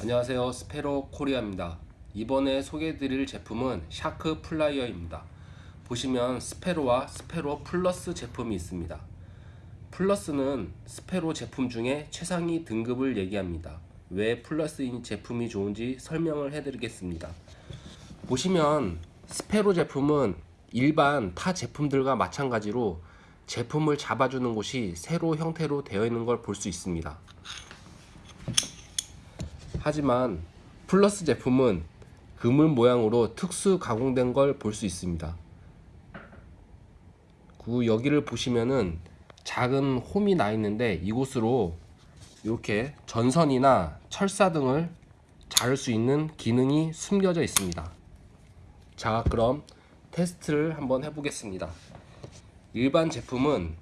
안녕하세요. 스페로 코리아입니다. 이번에 소개해드릴 제품은 샤크 플라이어입니다. 보시면 스페로와 스페로 플러스 제품이 있습니다. 플러스는 스페로 제품 중에 최상위 등급을 얘기합니다. 왜 플러스인 제품이 좋은지 설명을 해드리겠습니다. 보시면 스페로 제품은 일반 타 제품들과 마찬가지로 제품을 잡아주는 곳이 세로 형태로 되어 있는 걸 볼 수 있습니다 하지만 플러스 제품은 그물 모양으로 특수 가공된 걸 볼 수 있습니다. 그 여기를 보시면은 작은 홈이 나 있는데 이곳으로 이렇게 전선이나 철사 등을 자를 수 있는 기능이 숨겨져 있습니다. 자, 그럼 테스트를 한번 해보겠습니다. 일반 제품은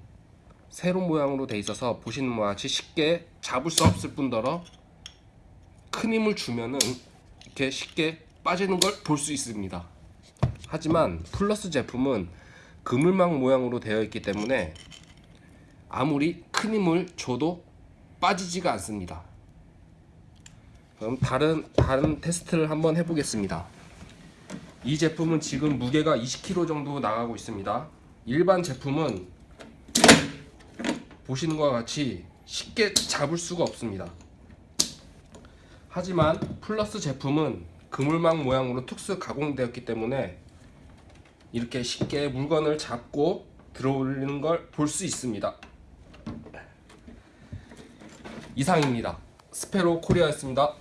세로 모양으로 돼 있어서 보시는 바와 같이 쉽게 잡을 수 없을 뿐더러 큰 힘을 주면은 이렇게 쉽게 빠지는 걸 볼 수 있습니다. 하지만 플러스 제품은 그물망 모양으로 되어 있기 때문에 아무리 큰 힘을 줘도 빠지지가 않습니다. 그럼 다른 다른 테스트를 한번 해보겠습니다. 이 제품은 지금 무게가 20kg 정도 나가고 있습니다. 일반 제품은 보시는 것과 같이 쉽게 잡을 수가 없습니다. 하지만 플러스 제품은 그물망 모양으로 특수 가공되었기 때문에 이렇게 쉽게 물건을 잡고 들어올리는 걸 볼 수 있습니다. 이상입니다. 스페로 코리아였습니다.